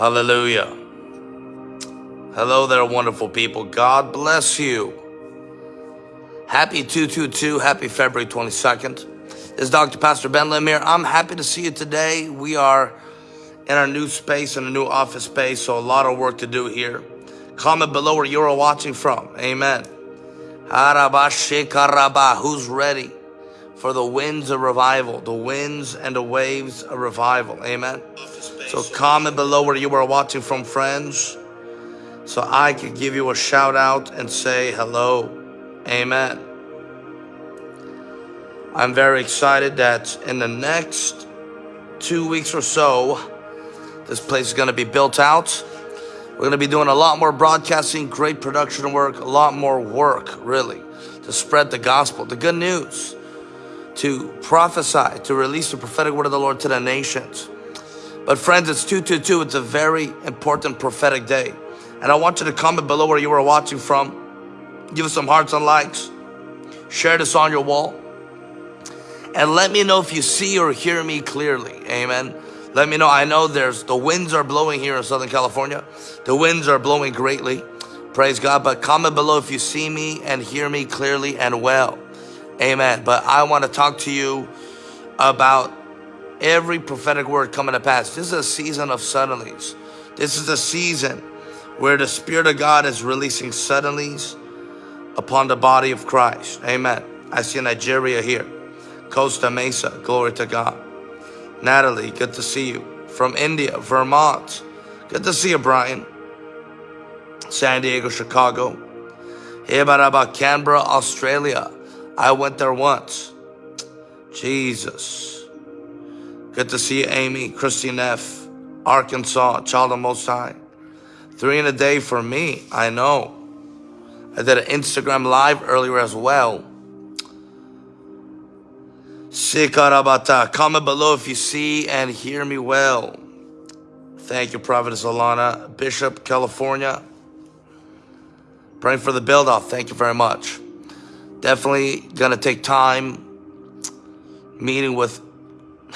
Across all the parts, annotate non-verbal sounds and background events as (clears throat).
Hallelujah. Hello there, wonderful people. God bless you. Happy 222, happy February 22nd. This is Dr. Pastor Ben Lemire. I'm happy to see you today. We are in our new space, in a new office space, so a lot of work to do here. Comment below where you're watching from. Amen. Who's ready for the winds of revival, the winds and the waves of revival? Amen. So comment below where you are watching from, friends, so I can give you a shout out and say hello. Amen. I'm very excited that in the next two weeks or so, this place is going to be built out. We're going to be doing a lot more broadcasting, great production work, a lot more work, really, to spread the gospel, the good news, to prophesy, to release the prophetic word of the Lord to the nations. But friends, it's 222. It's a very important prophetic day. And I want you to comment below where you are watching from. Give us some hearts and likes. Share this on your wall. And let me know if you see or hear me clearly. Amen. Let me know. I know there's the winds are blowing here in Southern California. The winds are blowing greatly. Praise God. But comment below if you see me and hear me clearly and well. Amen. But I want to talk to you about every prophetic word coming to pass. This is a season of suddenlies. This is a season where the Spirit of God is releasing suddenlies upon the body of Christ. Amen. I see Nigeria here. Costa Mesa. Glory to God. Natalie, good to see you. From India, Vermont. Good to see you, Brian. San Diego, Chicago. Hey, about Canberra, Australia. I went there once. Jesus. Good to see you, Amy, Christine F., Arkansas, Child of Most High. Three in a day for me, I know. I did an Instagram live earlier as well. Sikarabata. Comment below if you see and hear me well. Thank you, Providence Alana. Bishop, California. Praying for the build off. Thank you very much. Definitely to take time meeting with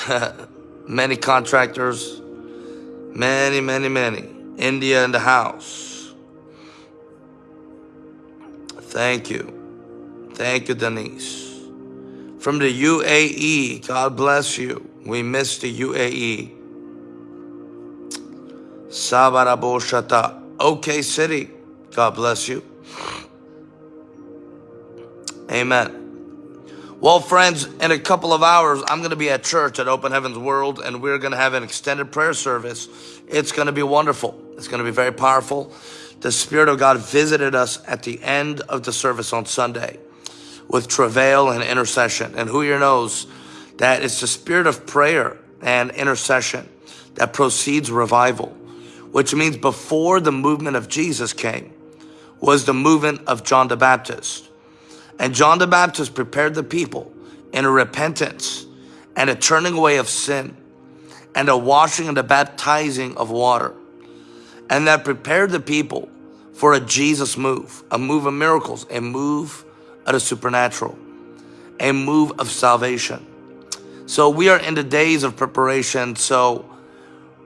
(laughs) many contractors, many, many, many. India in the house. Thank you. Thank you, Denise. From the UAE, God bless you. We miss the UAE. Sabarabo Shata. OK City, God bless you. Amen. Well, friends, in a couple of hours, I'm going to be at church at Open Heavens World, and we're going to have an extended prayer service. It's going to be wonderful. It's going to be very powerful. The Spirit of God visited us at the end of the service on Sunday with travail and intercession. And who here knows that it's the spirit of prayer and intercession that proceeds revival, which means before the movement of Jesus came was the movement of John the Baptist. And John the Baptist prepared the people in a repentance and a turning away of sin and a washing and a baptizing of water. And that prepared the people for a Jesus move, a move of miracles, a move of the supernatural, a move of salvation. So we are in the days of preparation. So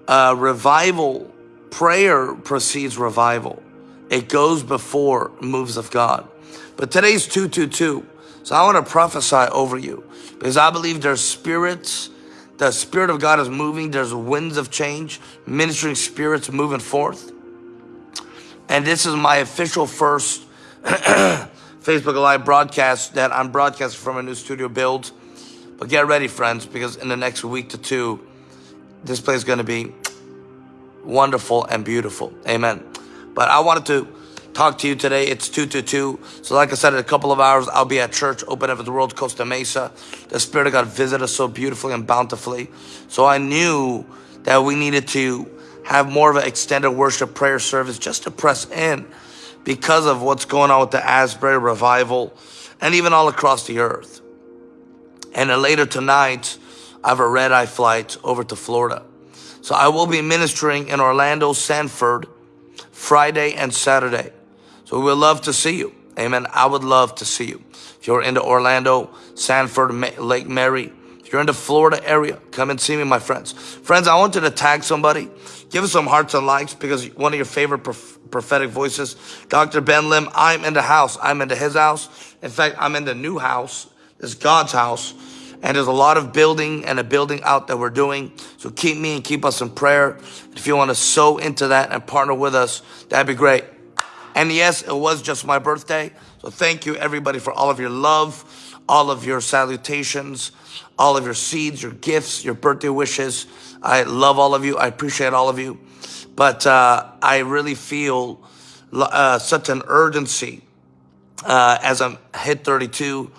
uh, revival, prayer precedes revival. It goes before moves of God. But today's 222. So I want to prophesy over you because I believe there's spirits. The Spirit of God is moving. There's winds of change, ministering spirits moving forth. And this is my official first (clears throat) Facebook Live broadcast that I'm broadcasting from a new studio build. But get ready, friends, because in the next week to two, this place is going to be wonderful and beautiful. Amen. But I wanted to talk to you today. It's 2 to 2. So like I said, in a couple of hours, I'll be at church, Open up the World, Costa Mesa. The Spirit of God visited us so beautifully and bountifully. So I knew that we needed to have more of an extended worship prayer service just to press in because of what's going on with the Asbury revival and even all across the earth. And then later tonight, I have a red eye flight over to Florida. So I will be ministering in Orlando, Sanford, Friday and Saturday. So we would love to see you. Amen. I would love to see you. If you're into Orlando, Sanford, Lake Mary, if you're in the Florida area, come and see me, my friends. Friends, I want you to tag somebody. Give us some hearts and likes because one of your favorite prophetic voices, Dr. Ben Lim, I'm in the house. I'm into his house. In fact, I'm in the new house. It's God's house. And there's a lot of building and a building out that we're doing. So keep me and keep us in prayer. If you want to sow into that and partner with us, that'd be great. And yes, it was just my birthday. So thank you everybody for all of your love, all of your salutations, all of your seeds, your gifts, your birthday wishes. I love all of you. I appreciate all of you. But uh, I really feel uh, such an urgency uh, as I'm hit 32.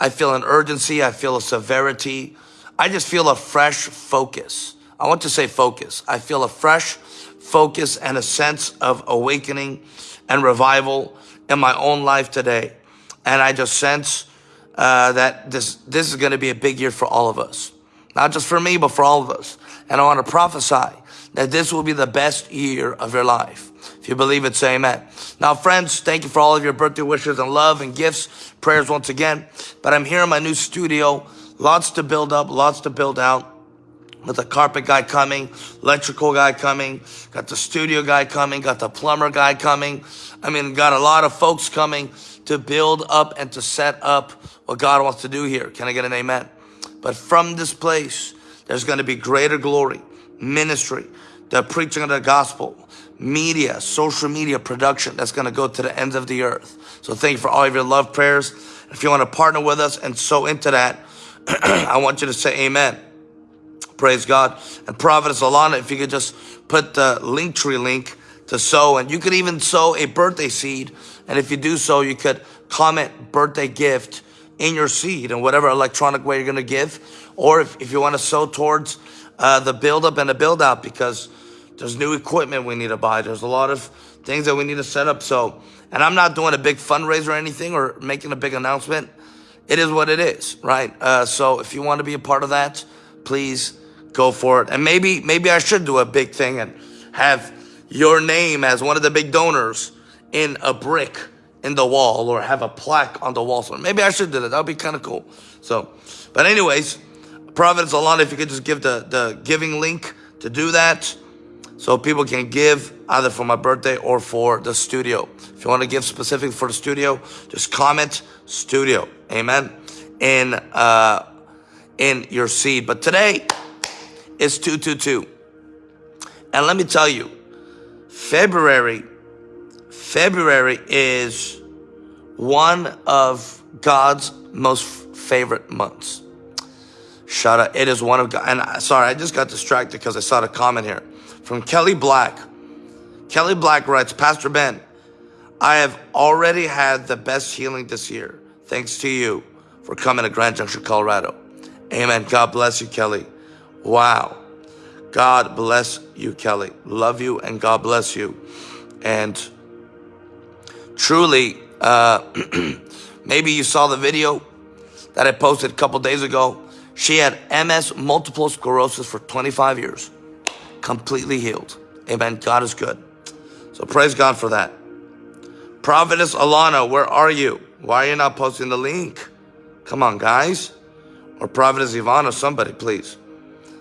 I feel an urgency. I feel a severity. I just feel a fresh focus. I want to say focus. I feel a fresh focus and a sense of awakening and revival in my own life today. And I just sense uh, that this, this is going to be a big year for all of us. Not just for me, but for all of us. And I want to prophesy that this will be the best year of your life. If you believe it, say amen. Now, friends, thank you for all of your birthday wishes and love and gifts, prayers once again. But I'm here in my new studio. Lots to build up, lots to build out. With the carpet guy coming, electrical guy coming, got the studio guy coming, got the plumber guy coming. I mean, got a lot of folks coming to build up and to set up what God wants to do here. Can I get an amen? But from this place, there's going to be greater glory, ministry, the preaching of the gospel, media, social media production that's going to go to the ends of the earth. So thank you for all of your love prayers. If you want to partner with us and sow into that, (clears throat) I want you to say amen. Praise God. And Prophetess Alana, if you could just put the Linktree link to sow, and you could even sow a birthday seed. And if you do so, you could comment birthday gift in your seed and whatever electronic way you're going to give. Or if, if you want to sow towards uh, the build up and the build out because there's new equipment we need to buy. There's a lot of things that we need to set up. So, and I'm not doing a big fundraiser or anything or making a big announcement. It is what it is, right? Uh, so if you want to be a part of that, please go for it. And maybe, maybe I should do a big thing and have your name as one of the big donors in a brick in the wall or have a plaque on the wall. So maybe I should do that. That would be kind of cool. So, but anyways, Providence Alana, if you could just give the, the giving link to do that so people can give either for my birthday or for the studio. If you want to give specific for the studio, just comment studio. Amen. In, uh, in your seed. But today is 222. And let me tell you, February, February is one of God's most favorite months. Shut up. It is one of God. And I, sorry, I just got distracted because I saw the comment here from Kelly Black. Kelly Black writes, Pastor Ben, I have already had the best healing this year. Thanks to you for coming to Grand Junction, Colorado. Amen. God bless you, Kelly. Wow. God bless you, Kelly. Love you and God bless you. And truly, uh, (clears throat) maybe you saw the video that I posted a couple days ago she had MS, multiple sclerosis for 25 years. Completely healed. Amen. God is good. So praise God for that. Prophetess Alana, where are you? Why are you not posting the link? Come on, guys. Or Prophetess Ivana, somebody, please.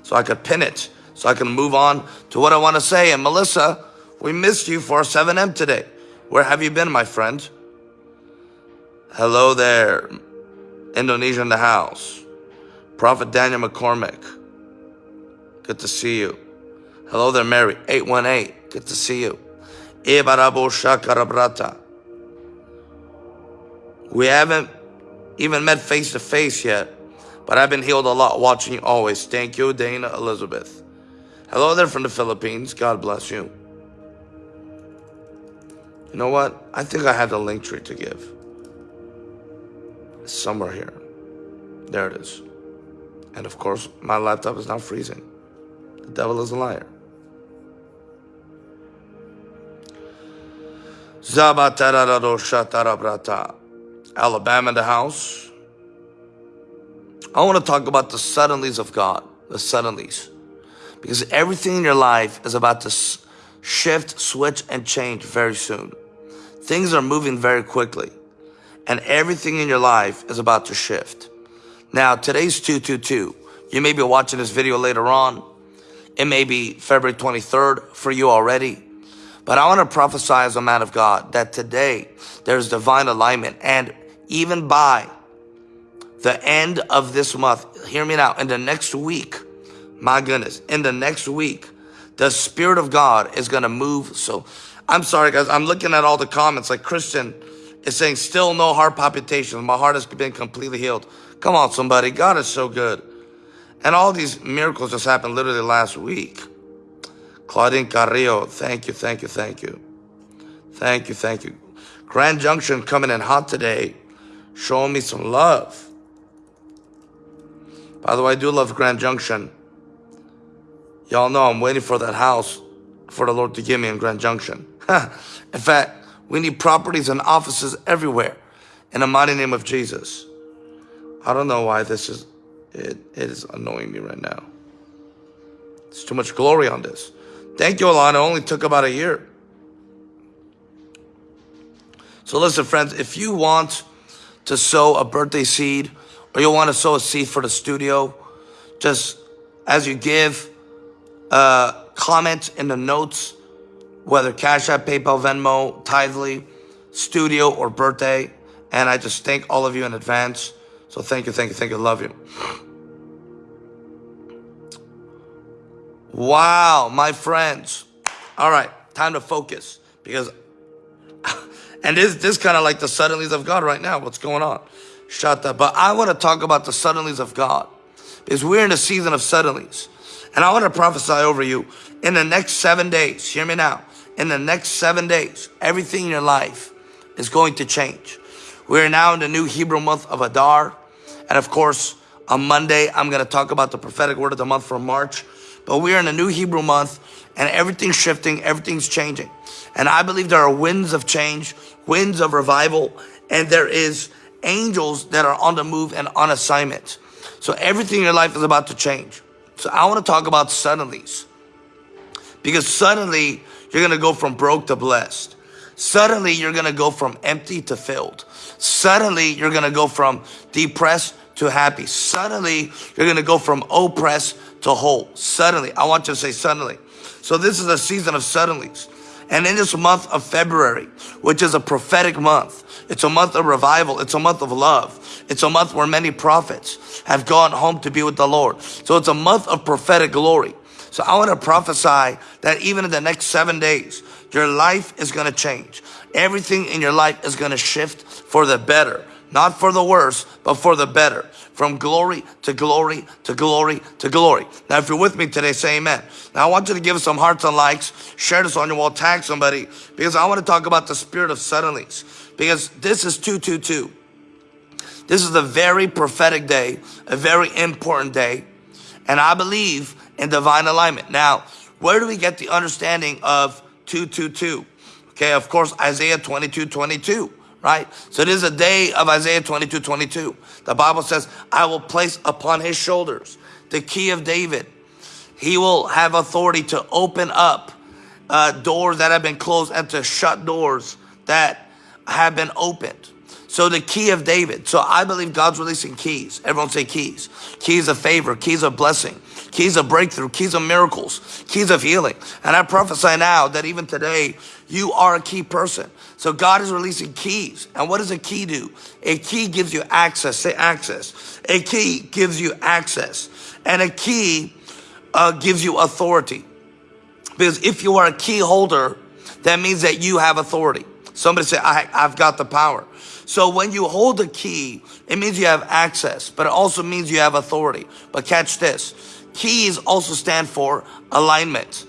So I could pin it. So I can move on to what I want to say. And Melissa, we missed you for 7M today. Where have you been, my friend? Hello there. Indonesia in the house. Prophet Daniel McCormick. Good to see you. Hello there, Mary. 818. Good to see you. Shakarabrata. We haven't even met face to face yet, but I've been healed a lot watching you always. Thank you, Dana Elizabeth. Hello there from the Philippines. God bless you. You know what? I think I have the Linktree to give. Somewhere here. There it is. And of course, my laptop is now freezing. The devil is a liar. Alabama in the house. I want to talk about the suddenlies of God, the suddenlies. Because everything in your life is about to shift, switch, and change very soon. Things are moving very quickly. And everything in your life is about to shift. Now, today's 222, You may be watching this video later on. It may be February 23rd for you already. But I want to prophesy as a man of God that today there's divine alignment and even by the end of this month, hear me now, in the next week, my goodness, in the next week, the Spirit of God is going to move. So I'm sorry, guys. I'm looking at all the comments like Christian is saying, still no heart palpitations. My heart has been completely healed. Come on, somebody. God is so good. And all these miracles just happened literally last week. Claudine Carrillo, thank you, thank you, thank you. Thank you, thank you. Grand Junction coming in hot today, showing me some love. By the way, I do love Grand Junction. Y'all know I'm waiting for that house for the Lord to give me in Grand Junction. (laughs) in fact, we need properties and offices everywhere in the mighty name of Jesus. I don't know why this is, it, it is annoying me right now. It's too much glory on this. Thank you, Alana. It only took about a year. So listen, friends, if you want to sow a birthday seed, or you'll want to sow a seed for the studio, just as you give, uh, comment in the notes, whether Cash App, PayPal, Venmo, Tithely, studio, or birthday. And I just thank all of you in advance. So thank you, thank you, thank you. Love you. Wow, my friends. All right, time to focus because, (laughs) and this this kind of like the suddenlies of God right now. What's going on? Shut up. But I want to talk about the suddenlies of God because we're in a season of suddenlies. And I want to prophesy over you in the next seven days. Hear me now. In the next seven days, everything in your life is going to change. We're now in the new Hebrew month of Adar. And of course, on Monday, I'm going to talk about the prophetic word of the month for March. But we're in a new Hebrew month and everything's shifting, everything's changing. And I believe there are winds of change, winds of revival, and there is angels that are on the move and on assignment. So everything in your life is about to change. So I want to talk about suddenlies. Because suddenly you're going to go from broke to blessed. Suddenly you're going to go from empty to filled. Suddenly you're going to go from depressed to happy. Suddenly you're going to go from oppressed to whole. Suddenly. I want you to say suddenly. So this is a season of suddenlies. And in this month of February, which is a prophetic month, it's a month of revival. It's a month of love. It's a month where many prophets have gone home to be with the Lord. So it's a month of prophetic glory. So I want to prophesy that even in the next seven days, your life is going to change. Everything in your life is going to shift for the better. Not for the worse, but for the better. From glory to glory to glory to glory. Now, if you're with me today, say amen. Now, I want you to give some hearts and likes. Share this on your wall. Tag somebody. Because I want to talk about the spirit of suddenlies. Because this is 222. This is a very prophetic day. A very important day. And I believe in divine alignment. Now, where do we get the understanding of 222? Okay, of course, Isaiah 22, 22 right? So it is a day of Isaiah 22, 22. The Bible says, I will place upon his shoulders the key of David. He will have authority to open up uh, doors that have been closed and to shut doors that have been opened. So the key of David. So I believe God's releasing keys. Everyone say keys. Keys of favor, keys of blessing, keys of breakthrough, keys of miracles, keys of healing. And I prophesy now that even today, you are a key person. So God is releasing keys. And what does a key do? A key gives you access. Say access. A key gives you access. And a key uh, gives you authority. Because if you are a key holder, that means that you have authority. Somebody say, I, I've got the power. So when you hold a key, it means you have access, but it also means you have authority. But catch this. Keys also stand for alignment.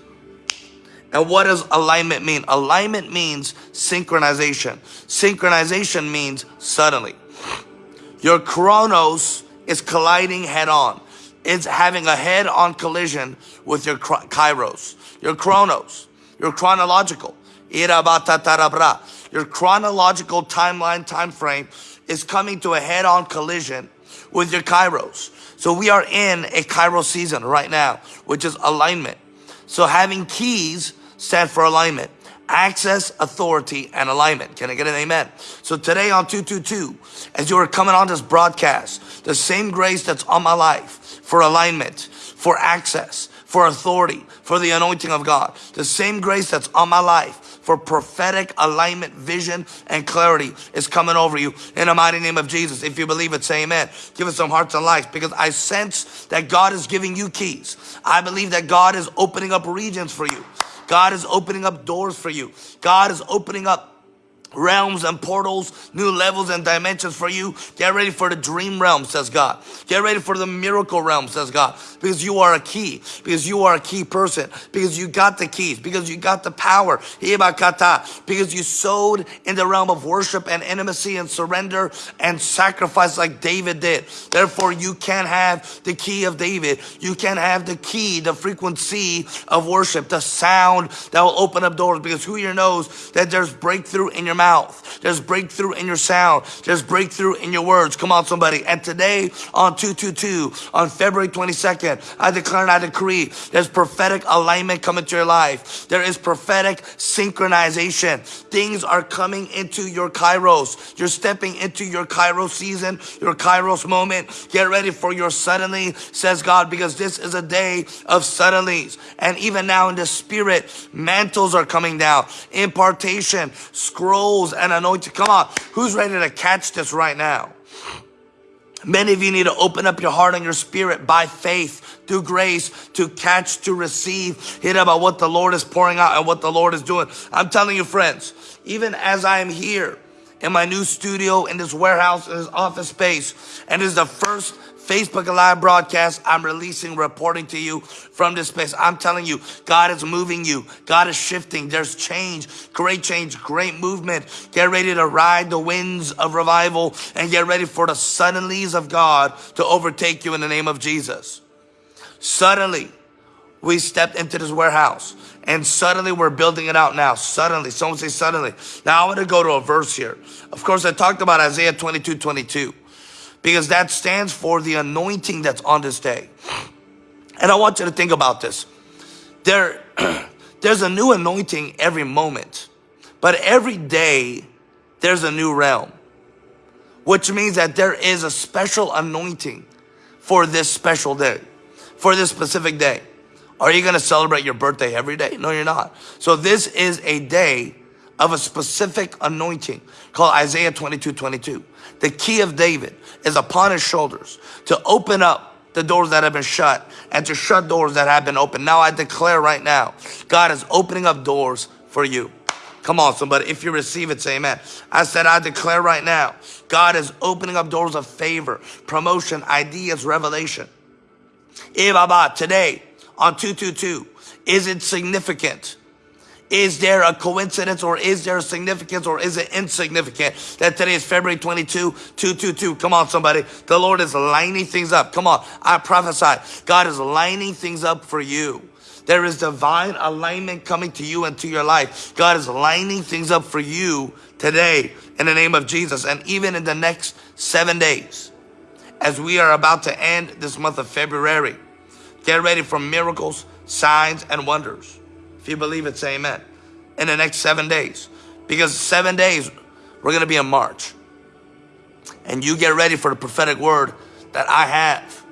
And what does alignment mean? Alignment means synchronization. Synchronization means suddenly. Your chronos is colliding head on. It's having a head on collision with your kairos. Your chronos, your chronological. Your chronological timeline, time frame is coming to a head on collision with your kairos. So we are in a kairos season right now, which is alignment. So having keys stand for alignment. access, authority, and alignment. Can I get an amen? So today on 222, as you are coming on this broadcast, the same grace that's on my life for alignment, for access, for authority, for the anointing of God, the same grace that's on my life for prophetic alignment, vision, and clarity is coming over you in the mighty name of Jesus. If you believe it, say amen. Give us some hearts and lives because I sense that God is giving you keys. I believe that God is opening up regions for you. God is opening up doors for you. God is opening up realms and portals, new levels and dimensions for you. Get ready for the dream realm, says God. Get ready for the miracle realm, says God. Because you are a key. Because you are a key person. Because you got the keys. Because you got the power. Because you sowed in the realm of worship and intimacy and surrender and sacrifice like David did. Therefore, you can have the key of David. You can have the key, the frequency of worship, the sound that will open up doors. Because who here knows that there's breakthrough in your mouth. There's breakthrough in your sound. There's breakthrough in your words. Come on, somebody. And today on 222, on February 22nd, I declare and I decree there's prophetic alignment coming to your life. There is prophetic synchronization. Things are coming into your kairos. You're stepping into your kairos season, your kairos moment. Get ready for your suddenly, says God, because this is a day of suddenlies. And even now in the spirit, mantles are coming down, impartation, scrolls, souls and anointing. Come on, who's ready to catch this right now? Many of you need to open up your heart and your spirit by faith, through grace, to catch, to receive, hit about what the Lord is pouring out and what the Lord is doing. I'm telling you, friends, even as I am here in my new studio, in this warehouse, in this office space, and this is the first Facebook Live broadcast, I'm releasing, reporting to you from this space. I'm telling you, God is moving you. God is shifting. There's change, great change, great movement. Get ready to ride the winds of revival and get ready for the suddenlies of God to overtake you in the name of Jesus. Suddenly, we stepped into this warehouse and suddenly we're building it out now. Suddenly, someone say suddenly. Now I want to go to a verse here. Of course, I talked about Isaiah 22, 22 because that stands for the anointing that's on this day. And I want you to think about this. There, (clears throat) there's a new anointing every moment, but every day there's a new realm, which means that there is a special anointing for this special day, for this specific day. Are you going to celebrate your birthday every day? No, you're not. So this is a day of a specific anointing called Isaiah 22, 22. The key of David is upon his shoulders to open up the doors that have been shut and to shut doors that have been open. Now I declare right now, God is opening up doors for you. Come on, somebody. If you receive it, say amen. I said, I declare right now, God is opening up doors of favor, promotion, ideas, revelation. Eh, today on 222, is it significant? Is there a coincidence or is there a significance or is it insignificant that today is February 22, 222? Come on, somebody. The Lord is lining things up. Come on. I prophesy. God is lining things up for you. There is divine alignment coming to you and to your life. God is lining things up for you today in the name of Jesus. And even in the next seven days, as we are about to end this month of February, get ready for miracles, signs, and wonders. If you believe it, say amen. In the next seven days. Because seven days, we're going to be in March. And you get ready for the prophetic word that I have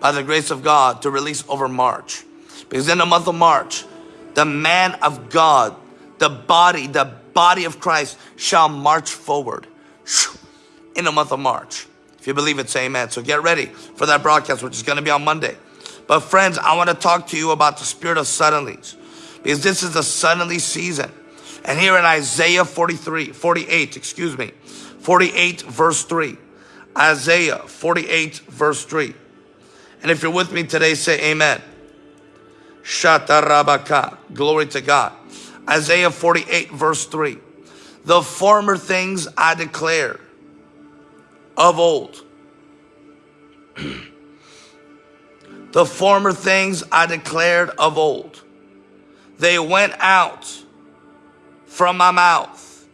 by the grace of God to release over March. Because in the month of March, the man of God, the body, the body of Christ shall march forward in the month of March. If you believe it, say amen. So get ready for that broadcast, which is going to be on Monday. But friends, I want to talk to you about the spirit of suddenlies because this is the suddenly season. And here in Isaiah 43, 48, excuse me, 48 verse 3. Isaiah 48 verse 3. And if you're with me today, say amen. Shatarabaka. Glory to God. Isaiah 48 verse 3. The former things I declare of old. (clears throat) the former things I declared of old they went out from my mouth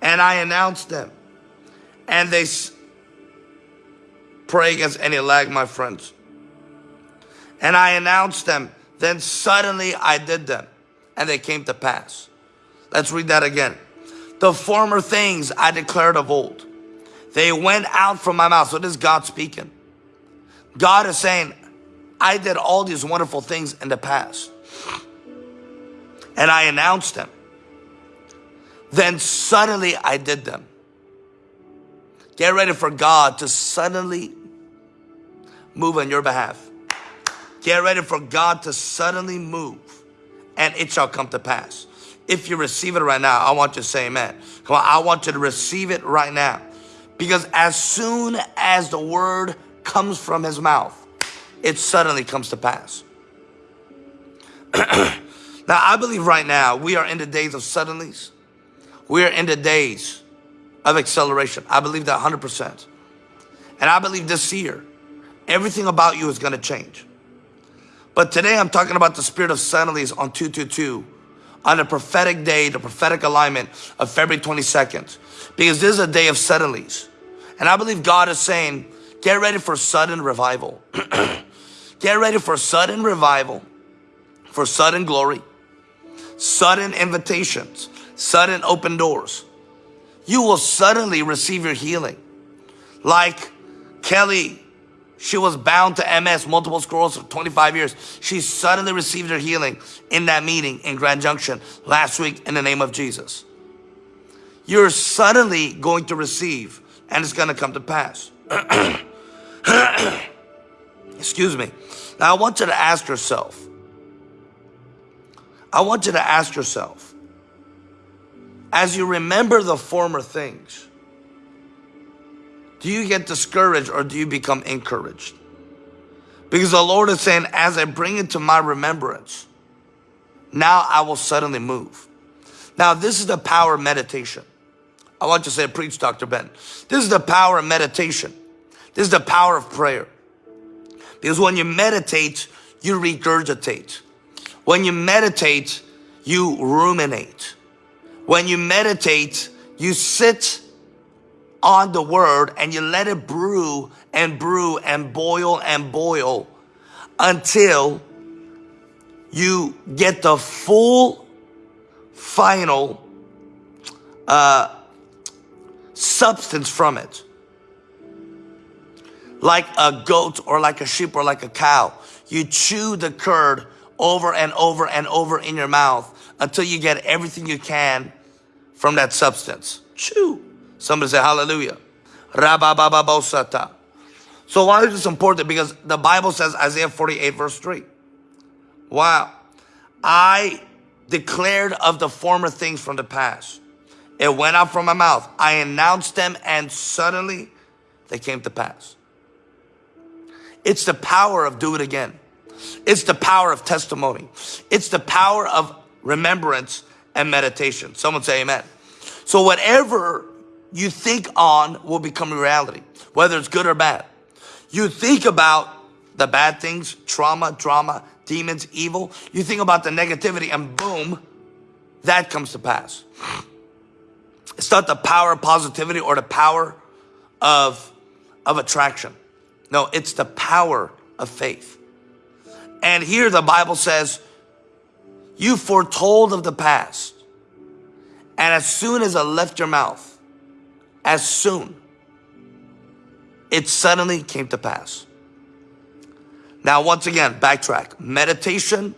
and I announced them. And they pray against any lag, my friends. And I announced them. Then suddenly I did them. and they came to pass. Let's read that again. The former things I declared of old. They went out from my mouth. So this is God speaking. God is saying, I did all these wonderful things in the past. And I announced them. Then suddenly I did them. Get ready for God to suddenly move on your behalf. Get ready for God to suddenly move and it shall come to pass. If you receive it right now, I want you to say amen. Come on, I want you to receive it right now. Because as soon as the word comes from his mouth, it suddenly comes to pass. (clears throat) now, I believe right now we are in the days of suddenlies. We are in the days of acceleration. I believe that 100%. And I believe this year, everything about you is going to change. But today I'm talking about the spirit of suddenlies on 222 on the prophetic day, the prophetic alignment of February 22nd. Because this is a day of suddenlies. And I believe God is saying, get ready for sudden revival. (clears throat) get ready for sudden revival, for sudden glory, sudden invitations, sudden open doors. You will suddenly receive your healing. Like Kelly she was bound to MS, multiple sclerosis for 25 years. She suddenly received her healing in that meeting in Grand Junction last week in the name of Jesus. You're suddenly going to receive and it's going to come to pass. (clears throat) Excuse me. Now I want you to ask yourself, I want you to ask yourself, as you remember the former things, do you get discouraged or do you become encouraged? Because the Lord is saying, as I bring it to my remembrance, now I will suddenly move. Now, this is the power of meditation. I want you to say, preach, Dr. Ben. This is the power of meditation. This is the power of prayer. Because when you meditate, you regurgitate. When you meditate, you ruminate. When you meditate, you sit on the word and you let it brew and brew and boil and boil until you get the full final uh, substance from it. Like a goat or like a sheep or like a cow. You chew the curd over and over and over in your mouth until you get everything you can from that substance. Chew. Somebody say hallelujah. So why is this important? Because the Bible says Isaiah 48 verse 3. Wow. I declared of the former things from the past. It went out from my mouth. I announced them and suddenly they came to pass. It's the power of do it again. It's the power of testimony. It's the power of remembrance and meditation. Someone say amen. So whatever you think on will become reality, whether it's good or bad. You think about the bad things, trauma, drama, demons, evil. You think about the negativity and boom, that comes to pass. It's not the power of positivity or the power of, of attraction. No, it's the power of faith. And here the Bible says, you foretold of the past. And as soon as I left your mouth, as soon, it suddenly came to pass. Now, once again, backtrack. Meditation,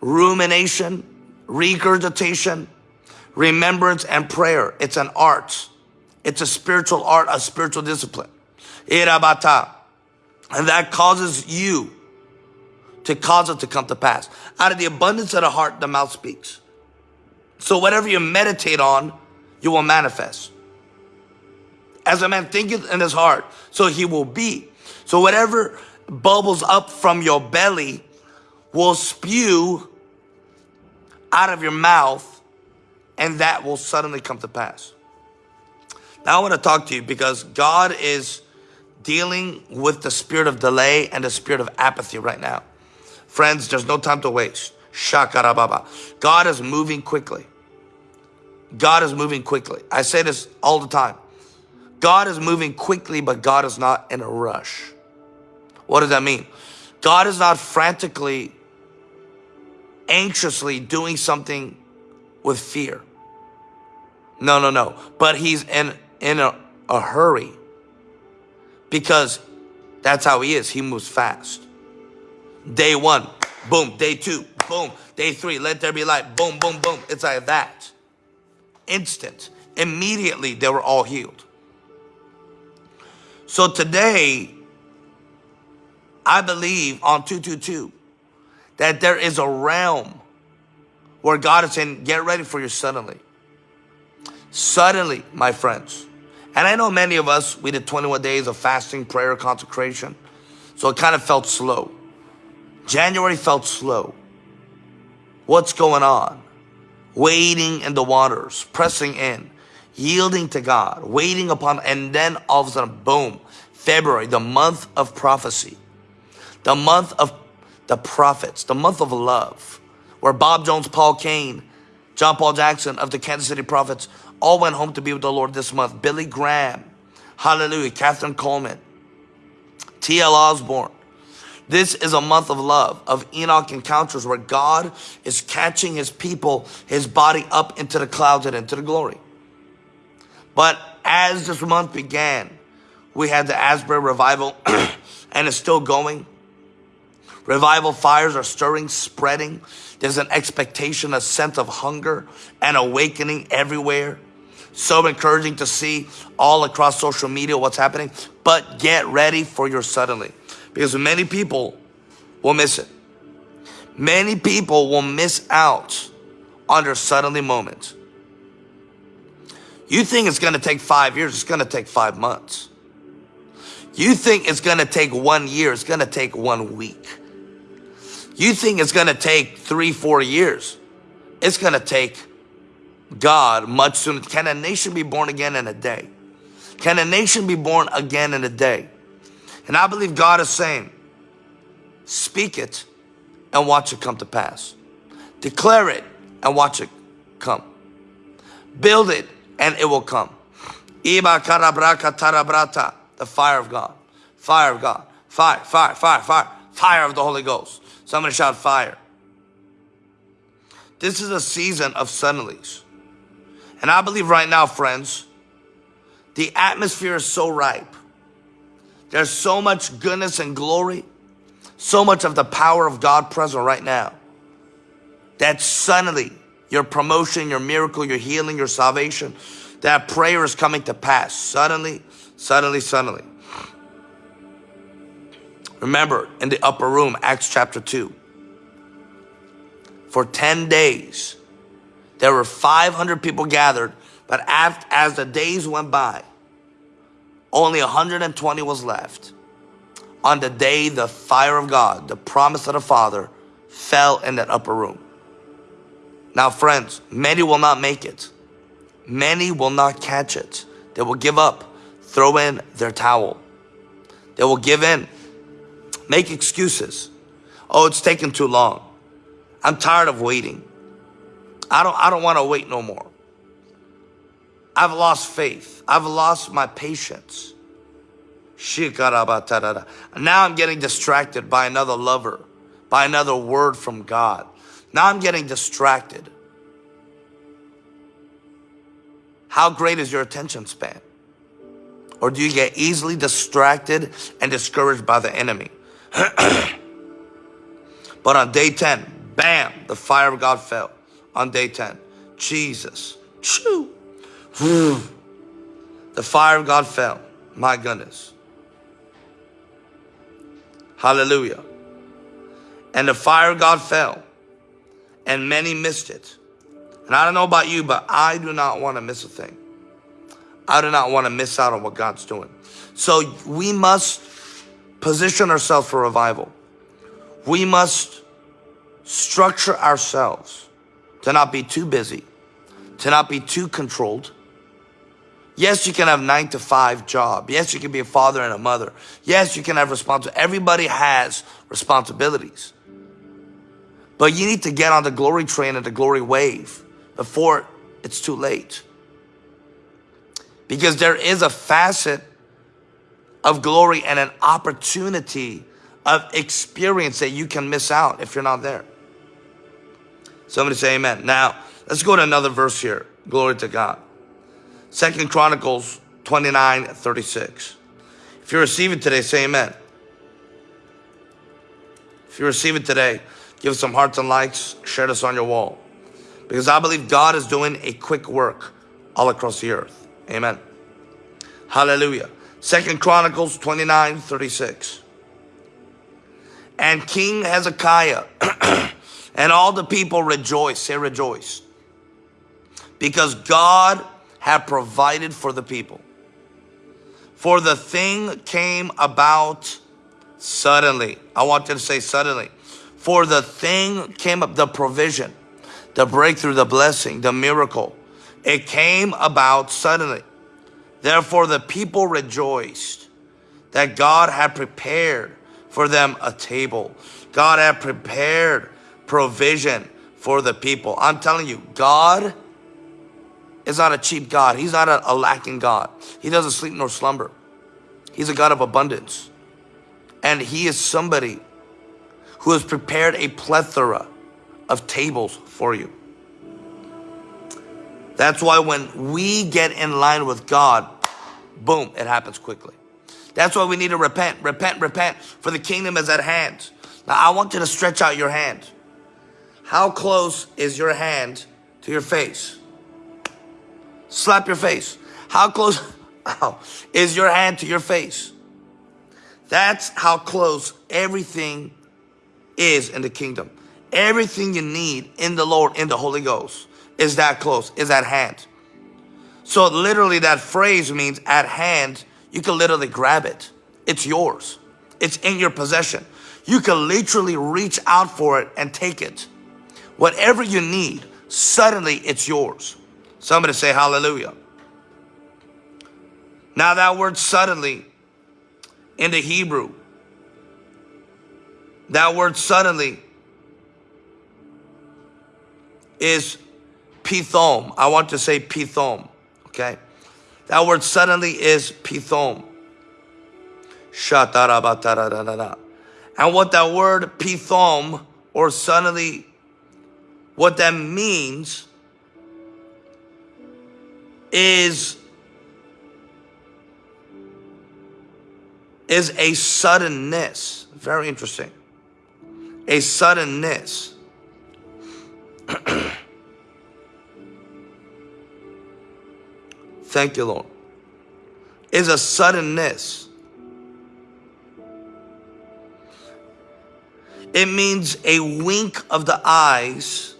rumination, regurgitation, remembrance, and prayer. It's an art. It's a spiritual art, a spiritual discipline. Irabata. And that causes you to cause it to come to pass. Out of the abundance of the heart, the mouth speaks. So whatever you meditate on, you will manifest. As a man thinketh in his heart, so he will be. So whatever bubbles up from your belly will spew out of your mouth and that will suddenly come to pass. Now I want to talk to you because God is dealing with the spirit of delay and the spirit of apathy right now. Friends, there's no time to waste. Shakarababa. God is moving quickly. God is moving quickly. I say this all the time. God is moving quickly, but God is not in a rush. What does that mean? God is not frantically anxiously doing something with fear. No, no, no. But he's in, in a, a hurry because that's how he is. He moves fast. Day one, boom. Day two, boom. Day three, let there be light. Boom, boom, boom. It's like that. Instant. Immediately, they were all healed. So today, I believe on 222 that there is a realm where God is saying, get ready for your suddenly. Suddenly, my friends. And I know many of us, we did 21 days of fasting, prayer, consecration. So it kind of felt slow. January felt slow. What's going on? Waiting in the waters, pressing in, yielding to God, waiting upon, and then all of a sudden, boom, February, the month of prophecy the month of the prophets, the month of love, where Bob Jones, Paul Cain, John Paul Jackson of the Kansas City Prophets all went home to be with the Lord this month. Billy Graham, hallelujah, Kathryn Kuhlman, T.L. Osborn. This is a month of love, of Enoch encounters where God is catching his people, his body up into the clouds and into the glory. But as this month began, we had the Asbury revival (clears throat) and it's still going. Revival fires are stirring, spreading. There's an expectation, a sense of hunger and awakening everywhere. So encouraging to see all across social media what's happening. But get ready for your suddenly. Because many people will miss it. Many people will miss out on their suddenly moment. You think it's going to take five years, it's going to take five months. You think it's going to take one year, it's going to take one week. You think it's going to take three, four years. It's going to take God much sooner. Can a nation be born again in a day? Can a nation be born again in a day? And I believe God is saying, speak it and watch it come to pass. Declare it and watch it come. Build it and it will come. The fire of God. Fire of God. Fire, fire, fire, fire. Fire of the Holy Ghost. Somebody shout fire. This is a season of suddenlies. And I believe right now, friends, the atmosphere is so ripe. There's so much goodness and glory, so much of the power of God present right now, that suddenly your promotion, your miracle, your healing, your salvation, that prayer is coming to pass. Suddenly, suddenly, suddenly. Remember, in the upper room, Acts chapter 2, for 10 days, there were 500 people gathered, but as the days went by, only 120 was left. On the day the fire of God, the promise of the Father, fell in that upper room. Now, friends, many will not make it. Many will not catch it. They will give up, throw in their towel. They will give in make excuses. Oh, it's taking too long. I'm tired of waiting. I don't, I don't want to wait no more. I've lost faith. I've lost my patience. Now I'm getting distracted by another lover, by another word from God. Now I'm getting distracted. How great is your attention span? Or do you get easily distracted and discouraged by the enemy? (clears throat) but on day 10, bam, the fire of God fell on day 10. Jesus. Choo. The fire of God fell. My goodness. Hallelujah. And the fire of God fell. And many missed it. And I don't know about you, but I do not want to miss a thing. I do not want to miss out on what God's doing. So we must position ourselves for revival. We must structure ourselves to not be too busy, to not be too controlled. Yes, you can have nine to five job. Yes, you can be a father and a mother. Yes, you can have responsibility. Everybody has responsibilities. But you need to get on the glory train and the glory wave before it's too late. Because there is a facet of glory and an opportunity of experience that you can miss out if you're not there. Somebody say amen. Now, let's go to another verse here. Glory to God. Second Chronicles 29, 36. If you receive it today, say amen. If you receive it today, give some hearts and likes, share this on your wall. Because I believe God is doing a quick work all across the earth. Amen. Hallelujah. Second Chronicles 29, 36. And King Hezekiah (clears throat) and all the people rejoice, say rejoice. Because God had provided for the people. For the thing came about suddenly. I want you to say suddenly. For the thing came up, the provision, the breakthrough, the blessing, the miracle. It came about suddenly. Therefore the people rejoiced that God had prepared for them a table. God had prepared provision for the people. I'm telling you, God is not a cheap God. He's not a, a lacking God. He doesn't sleep nor slumber. He's a God of abundance. And he is somebody who has prepared a plethora of tables for you. That's why when we get in line with God, boom, it happens quickly. That's why we need to repent, repent, repent, for the kingdom is at hand. Now, I want you to stretch out your hand. How close is your hand to your face? Slap your face. How close (laughs) is your hand to your face? That's how close everything is in the kingdom. Everything you need in the Lord, in the Holy Ghost, is that close, is at hand. So literally that phrase means at hand you can literally grab it. It's yours. It's in your possession. You can literally reach out for it and take it. Whatever you need, suddenly it's yours. Somebody say hallelujah. Now that word suddenly in the Hebrew, that word suddenly is pithom. I want to say pithom, okay? That word suddenly is pithom. And what that word pithom or suddenly, what that means is, is a suddenness. Very interesting. A suddenness. (clears throat) Thank you, Lord. Is a suddenness. It means a wink of the eyes,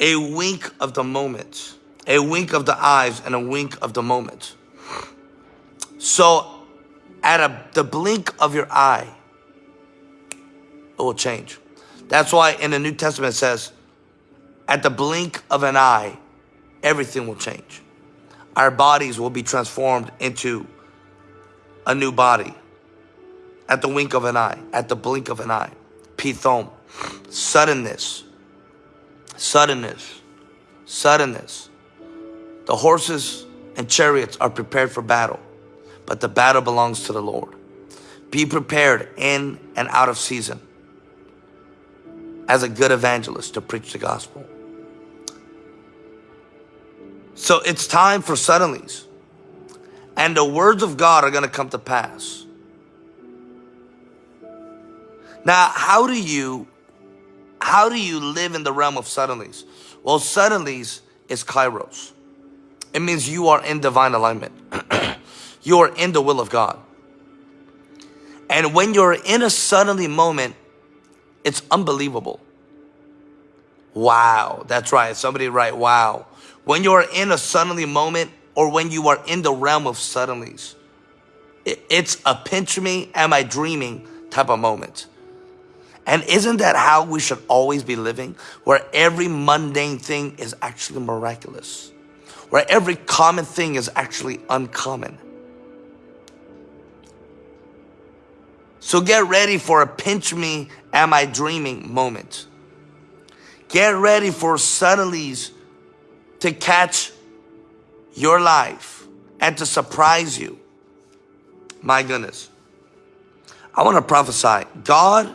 a wink of the moment, a wink of the eyes and a wink of the moment. So at a, the blink of your eye, it will change. That's why in the New Testament it says, at the blink of an eye, everything will change. Our bodies will be transformed into a new body at the wink of an eye, at the blink of an eye. Pithom, suddenness, suddenness, suddenness. The horses and chariots are prepared for battle, but the battle belongs to the Lord. Be prepared in and out of season as a good evangelist to preach the gospel. So it's time for suddenlies. And the words of God are going to come to pass. Now, how do you, how do you live in the realm of suddenlies? Well, suddenlies is kairos. It means you are in divine alignment. (clears throat) you are in the will of God. And when you're in a suddenly moment, it's unbelievable. Wow, that's right. Somebody write, wow. When you are in a suddenly moment or when you are in the realm of suddenlies, it's a pinch me, am I dreaming type of moment. And isn't that how we should always be living? Where every mundane thing is actually miraculous. Where every common thing is actually uncommon. So get ready for a pinch me, am I dreaming moment. Get ready for suddenlies to catch your life and to surprise you. My goodness. I want to prophesy. God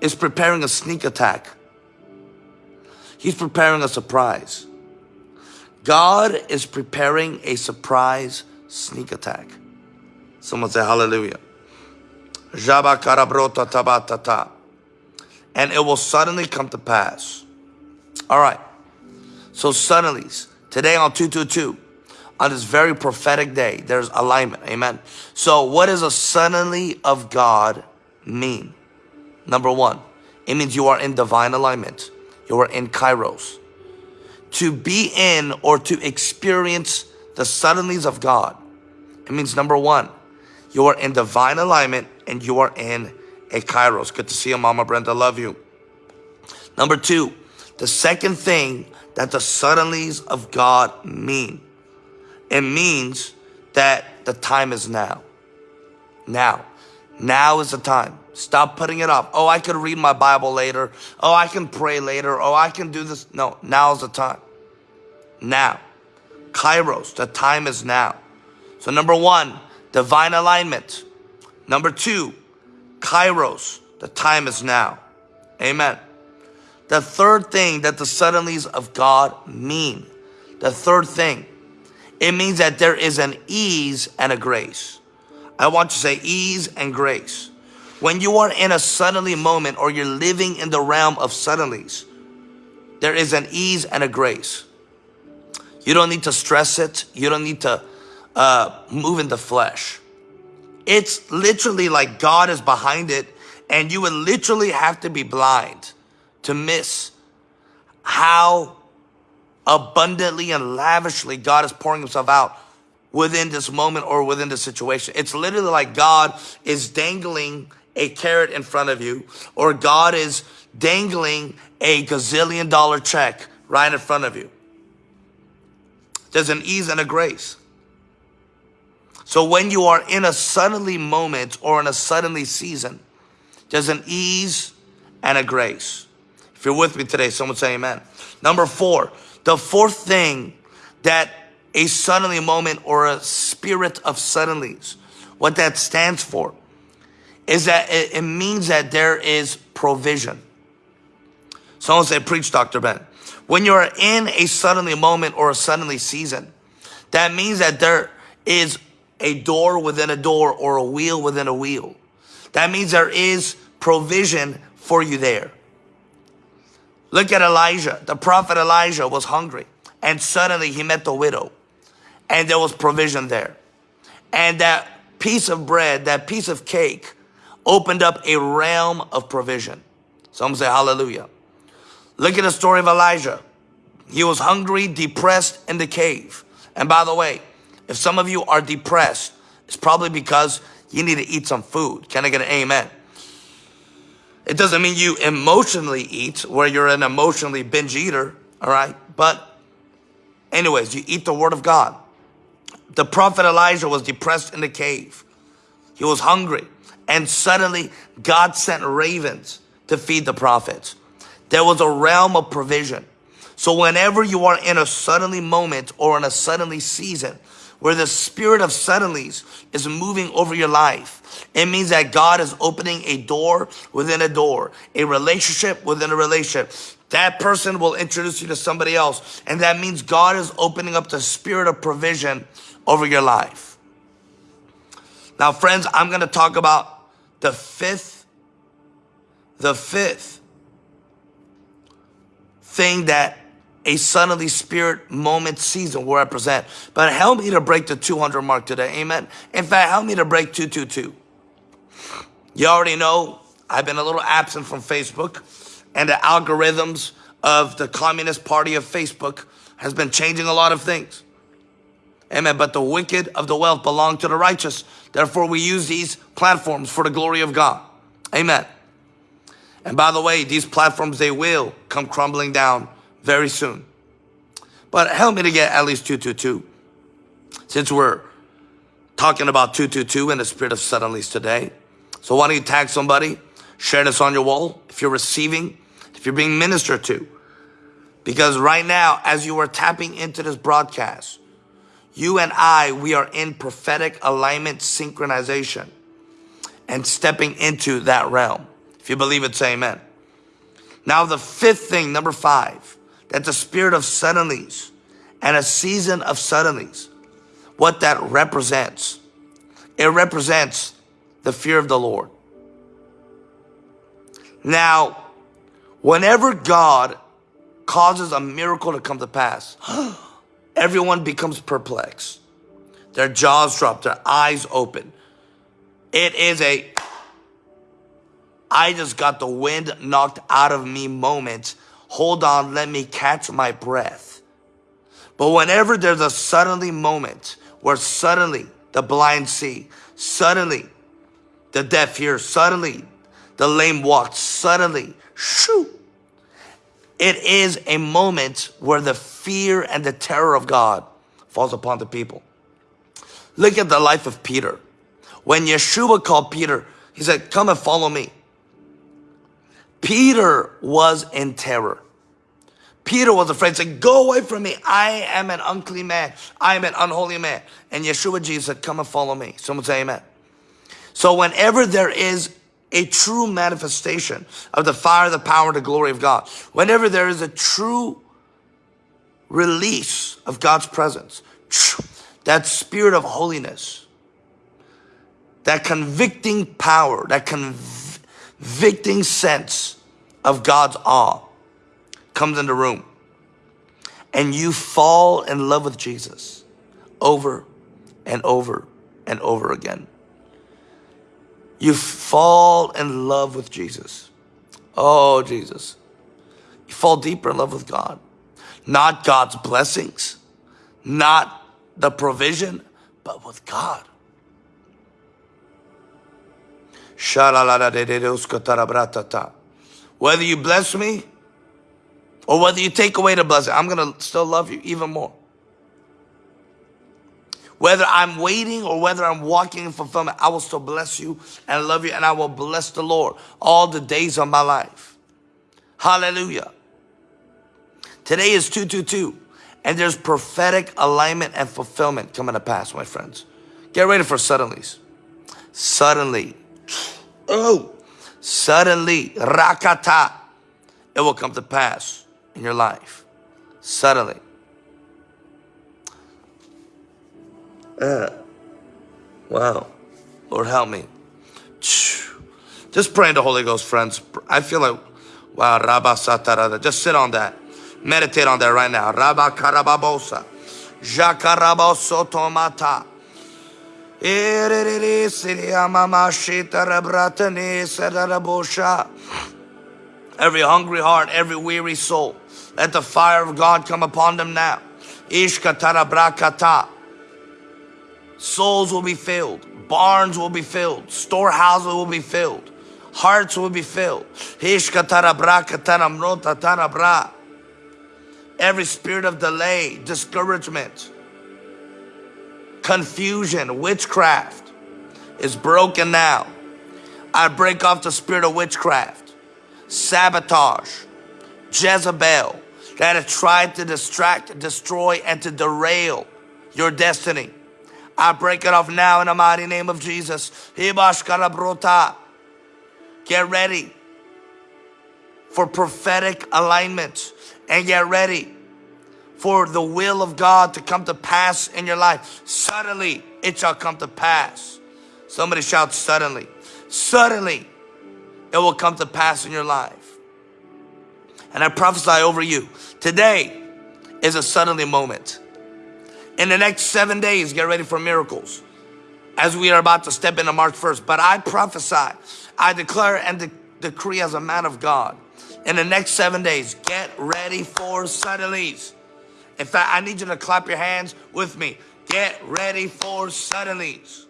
is preparing a sneak attack. He's preparing a surprise. God is preparing a surprise sneak attack. Someone say hallelujah. And it will suddenly come to pass. All right. So suddenly, today on 222, on this very prophetic day, there's alignment. Amen. So what does a suddenly of God mean? Number one, it means you are in divine alignment. You are in kairos. To be in or to experience the suddenlies of God, it means number one, you are in divine alignment and you are in a kairos. Good to see you, Mama Brenda. Love you. Number two, the second thing that the suddenlies of God mean, it means that the time is now. Now. Now is the time. Stop putting it off. Oh, I could read my Bible later. Oh, I can pray later. Oh, I can do this. No, now is the time. Now. Kairos, the time is now. So number one, divine alignment. Number two, Kairos, the time is now. Amen. The third thing that the suddenlies of God mean, the third thing, it means that there is an ease and a grace. I want to say ease and grace. When you are in a suddenly moment or you're living in the realm of suddenlies, there is an ease and a grace. You don't need to stress it. You don't need to uh, move in the flesh. It's literally like God is behind it and you would literally have to be blind to miss how abundantly and lavishly God is pouring himself out within this moment or within the situation. It's literally like God is dangling a carrot in front of you or God is dangling a gazillion dollar check right in front of you. There's an ease and a grace. So when you are in a suddenly moment or in a suddenly season, there's an ease and a grace. If you're with me today, someone say amen. Number four, the fourth thing that a suddenly moment or a spirit of suddenlies, what that stands for is that it, it means that there is provision. Someone say, preach, Dr. Ben. When you're in a suddenly moment or a suddenly season, that means that there is a door within a door or a wheel within a wheel. That means there is provision for you there. Look at Elijah. The prophet Elijah was hungry and suddenly he met the widow and there was provision there. And that piece of bread, that piece of cake opened up a realm of provision. Some say hallelujah. Look at the story of Elijah. He was hungry, depressed in the cave. And by the way, if some of you are depressed, it's probably because you need to eat some food. Can I get an amen? It doesn't mean you emotionally eat where you're an emotionally binge eater, all right? But anyways, you eat the word of God. The prophet Elijah was depressed in the cave. He was hungry. And suddenly God sent ravens to feed the prophets. There was a realm of provision. So whenever you are in a suddenly moment or in a suddenly season, where the spirit of suddenlies is moving over your life. It means that God is opening a door within a door, a relationship within a relationship. That person will introduce you to somebody else. And that means God is opening up the spirit of provision over your life. Now, friends, I'm going to talk about the fifth, the fifth thing that a suddenly spirit moment season will represent. But help me to break the 200 mark today. Amen. In fact, help me to break 222. You already know I've been a little absent from Facebook and the algorithms of the Communist Party of Facebook has been changing a lot of things. Amen. But the wicked of the wealth belong to the righteous. Therefore, we use these platforms for the glory of God. Amen. And by the way, these platforms, they will come crumbling down very soon. But help me to get at least 222. Since we're talking about 222 in the spirit of suddenlies today. So why don't you tag somebody, share this on your wall if you're receiving, if you're being ministered to. Because right now, as you are tapping into this broadcast, you and I, we are in prophetic alignment synchronization and stepping into that realm. If you believe it, say amen. Now the fifth thing, number five, that the spirit of suddenlies and a season of suddenlies, what that represents. It represents the fear of the Lord. Now, whenever God causes a miracle to come to pass, (gasps) everyone becomes perplexed. Their jaws drop, their eyes open. It is a, I just got the wind knocked out of me moment. Hold on, let me catch my breath. But whenever there's a suddenly moment where suddenly the blind see, suddenly the deaf hear, suddenly the lame walk, suddenly, shoo. It is a moment where the fear and the terror of God falls upon the people. Look at the life of Peter. When Yeshua called Peter, he said, come and follow me. Peter was in terror. Peter was afraid, said, go away from me. I am an unclean man. I am an unholy man. And Yeshua Jesus said, come and follow me. Someone say amen. So whenever there is a true manifestation of the fire, the power, the glory of God, whenever there is a true release of God's presence, that spirit of holiness, that convicting power, that convicting sense of God's awe comes in the room and you fall in love with Jesus over and over and over again. You fall in love with Jesus. Oh, Jesus. You fall deeper in love with God. Not God's blessings, not the provision, but with God. Whether you bless me or whether you take away the blessing, I'm going to still love you even more. Whether I'm waiting or whether I'm walking in fulfillment, I will still bless you and love you and I will bless the Lord all the days of my life. Hallelujah. Today is 222. And there's prophetic alignment and fulfillment coming to pass, my friends. Get ready for suddenlies. Suddenly. Oh, suddenly. Rakata. It will come to pass in your life. Suddenly. Wow. Lord help me. Just pray in the Holy Ghost, friends. I feel like, wow, Rabba Satarada. Just sit on that. Meditate on that right now. Rabba Karababosa. Tomata. Every hungry heart, every weary soul, let the fire of God come upon them now. Ishkatarabrakata. Souls will be filled. Barns will be filled. Storehouses will be filled. Hearts will be filled. Every spirit of delay, discouragement, confusion, witchcraft is broken now. I break off the spirit of witchcraft, sabotage, Jezebel that has tried to distract, destroy, and to derail your destiny. I break it off now in the mighty name of Jesus. Get ready for prophetic alignment and get ready for the will of God to come to pass in your life. Suddenly, it shall come to pass. Somebody shout suddenly. Suddenly, it will come to pass in your life. And I prophesy over you. Today is a suddenly moment. In the next seven days, get ready for miracles as we are about to step into March 1st. But I prophesy, I declare and de decree as a man of God in the next seven days, get ready for suddenlies. In fact, I need you to clap your hands with me. Get ready for suddenlies.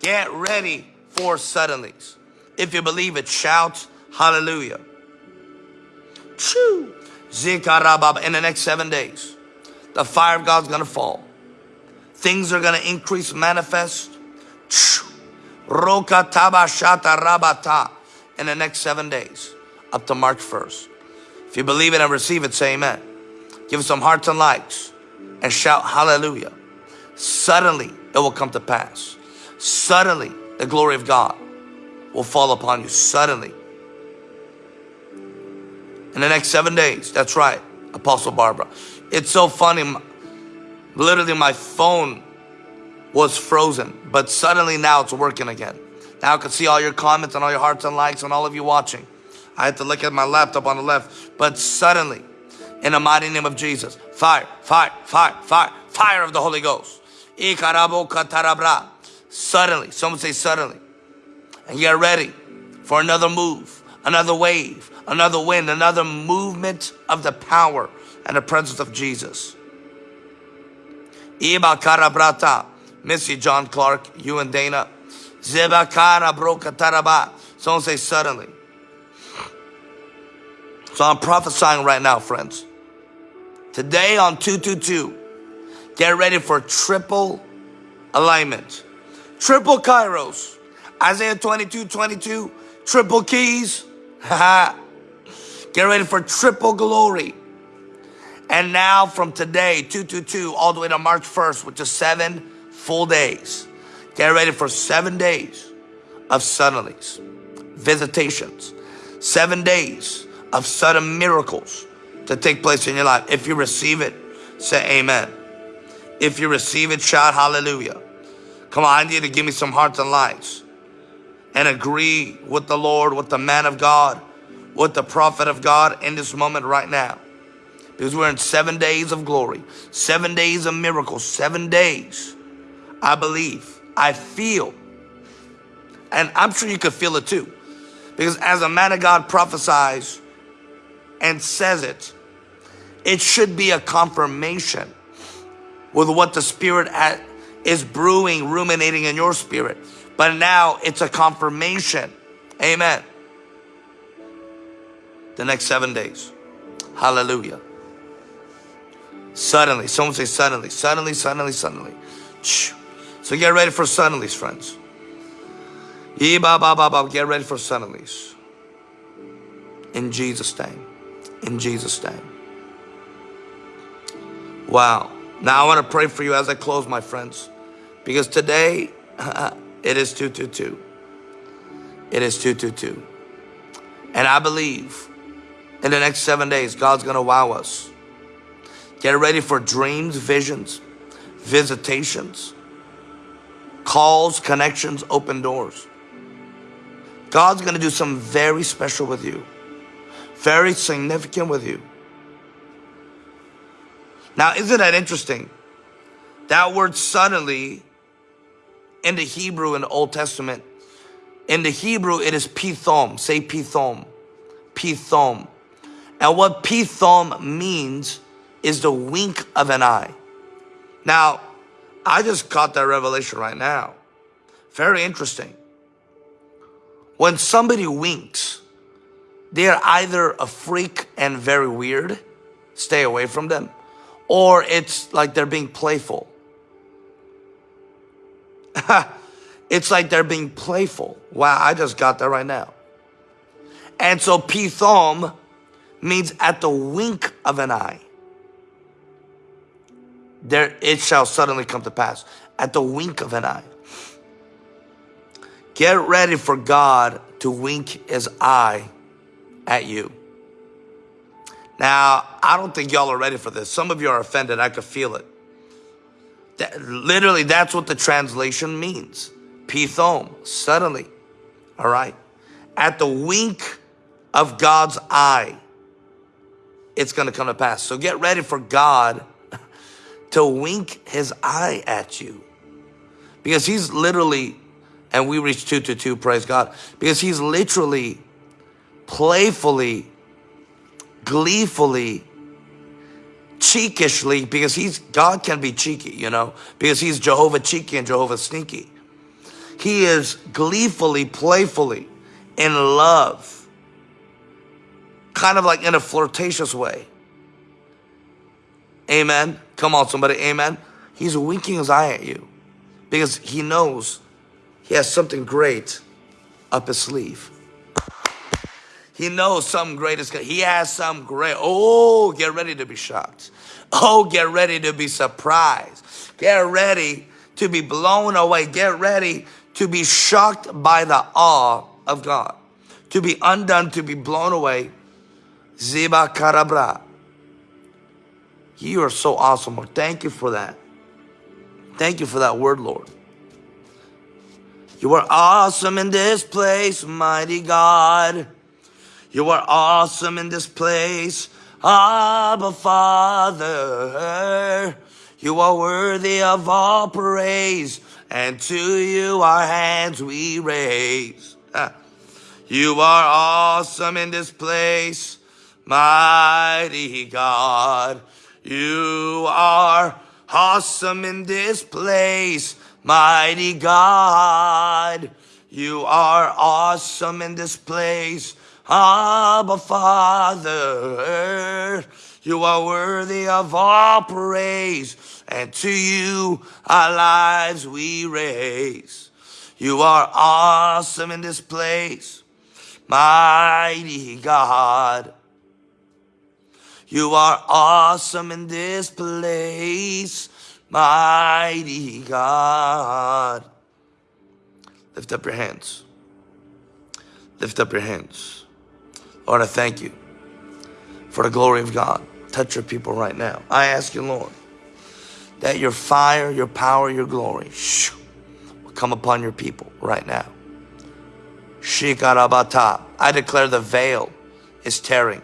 Get ready for suddenlies. If you believe it, shout hallelujah. Choo. Zikarabab. In the next seven days, the fire of God's going to fall. Things are going to increase, manifest. Roka tabashata rabata. In the next seven days up to March 1st. If you believe it and receive it, say amen. Give some hearts and likes and shout hallelujah. Suddenly it will come to pass. Suddenly the glory of God will fall upon you. Suddenly. In the next seven days. That's right, Apostle Barbara. It's so funny. Literally, my phone was frozen, but suddenly now it's working again. Now I can see all your comments and all your hearts and likes and all of you watching. I had to look at my laptop on the left, but suddenly, in the mighty name of Jesus, fire, fire, fire, fire, fire of the Holy Ghost. Suddenly, someone say suddenly. And get ready for another move, another wave, another wind, another movement of the power and the presence of Jesus. Iba karabrata. Missy, John Clark, you and Dana. Zeba Zebakara brokataraba. Someone say suddenly. So I'm prophesying right now, friends. Today on 222, get ready for triple alignment. Triple kairos. Isaiah 22, 22, triple keys. (laughs) get ready for triple glory. And now from today, 222, all the way to March 1st, which is seven full days. Get ready for seven days of suddenlies, visitations, seven days of sudden miracles to take place in your life. If you receive it, say amen. If you receive it, shout hallelujah. Come on, I need to give me some hearts and lives and agree with the Lord, with the man of God, with the prophet of God in this moment right now. Because we're in seven days of glory, seven days of miracles, seven days. I believe, I feel, and I'm sure you could feel it too. Because as a man of God prophesies and says it, it should be a confirmation with what the Spirit is brewing, ruminating in your spirit. But now it's a confirmation. Amen. The next seven days. Hallelujah. Suddenly, someone say suddenly, suddenly, suddenly, suddenly. So get ready for suddenlies, friends. Get ready for suddenlies. In Jesus' name. In Jesus' name. Wow. Now I want to pray for you as I close, my friends. Because today, (laughs) it is 222. It is 222. And I believe in the next seven days, God's going to wow us. Get ready for dreams, visions, visitations, calls, connections, open doors. God's going to do something very special with you, very significant with you. Now, isn't that interesting? That word suddenly in the Hebrew in the Old Testament, in the Hebrew, it is pithom. Say pithom. Pithom. And what pithom means is the wink of an eye. Now, I just caught that revelation right now. Very interesting. When somebody winks, they're either a freak and very weird, stay away from them, or it's like they're being playful. (laughs) it's like they're being playful. Wow, I just got that right now. And so pithom means at the wink of an eye there it shall suddenly come to pass at the wink of an eye. Get ready for God to wink his eye at you. Now, I don't think y'all are ready for this. Some of you are offended. I could feel it. That, literally, that's what the translation means. Pithom, suddenly. All right? At the wink of God's eye, it's going to come to pass. So get ready for God to wink his eye at you. Because he's literally, and we reach two to two, praise God, because he's literally, playfully, gleefully, cheekishly, because he's, God can be cheeky, you know, because he's Jehovah cheeky and Jehovah sneaky. He is gleefully, playfully, in love, kind of like in a flirtatious way. Amen. Come on, somebody. Amen. He's winking his eye at you because he knows he has something great up his sleeve. He knows something great is He has some great. Oh, get ready to be shocked. Oh, get ready to be surprised. Get ready to be blown away. Get ready to be shocked by the awe of God. To be undone, to be blown away. Ziba Karabra. You are so awesome, Lord. Thank you for that. Thank you for that word, Lord. You are awesome in this place, mighty God. You are awesome in this place, Abba Father. You are worthy of all praise, and to you our hands we raise. (laughs) You are awesome in this place, mighty God. You are awesome in this place, mighty God. You are awesome in this place, Abba Father. You are worthy of all praise, and to you our lives we raise. You are awesome in this place, mighty God. You are awesome in this place, mighty God. Lift up your hands. Lift up your hands. Lord, I thank you for the glory of God. Touch your people right now. I ask you, Lord, that your fire, your power, your glory will come upon your people right now. Shikarabata. I declare the veil is tearing.